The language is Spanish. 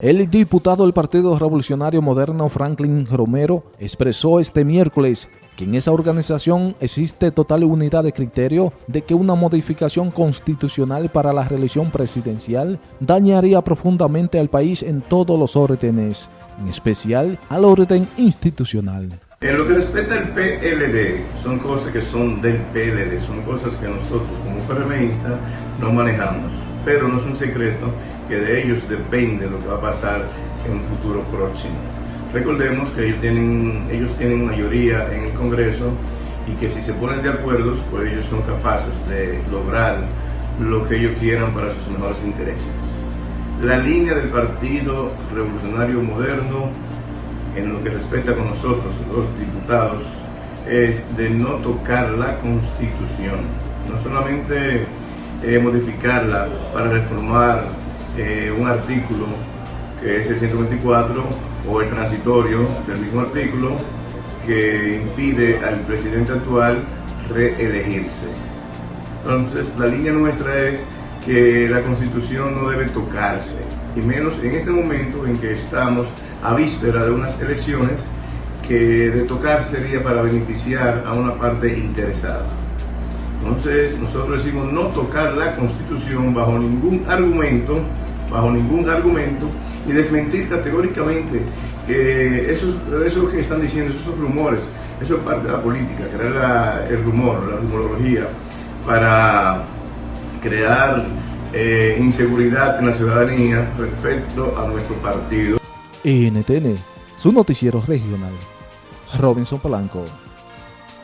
El diputado del Partido Revolucionario Moderno Franklin Romero expresó este miércoles que en esa organización existe total unidad de criterio de que una modificación constitucional para la reelección presidencial dañaría profundamente al país en todos los órdenes, en especial al orden institucional. En lo que respecta al PLD, son cosas que son del PLD, son cosas que nosotros como PRMistas no manejamos, pero no es un secreto que de ellos depende lo que va a pasar en un futuro próximo. Recordemos que ellos tienen, ellos tienen mayoría en el Congreso y que si se ponen de acuerdo, pues ellos son capaces de lograr lo que ellos quieran para sus mejores intereses. La línea del Partido Revolucionario Moderno, en lo que respecta con nosotros, los diputados, es de no tocar la Constitución, no solamente eh, modificarla para reformar eh, un artículo que es el 124 o el transitorio del mismo artículo que impide al presidente actual reelegirse. Entonces, la línea nuestra es que la constitución no debe tocarse, y menos en este momento en que estamos a víspera de unas elecciones que de tocar sería para beneficiar a una parte interesada. Entonces, nosotros decimos no tocar la constitución bajo ningún argumento bajo ningún argumento y desmentir categóricamente que eso, eso que están diciendo, esos rumores, eso es parte de la política, crear el rumor, la rumorología, para crear eh, inseguridad en la ciudadanía respecto a nuestro partido. NTN, su noticiero regional. Robinson Polanco.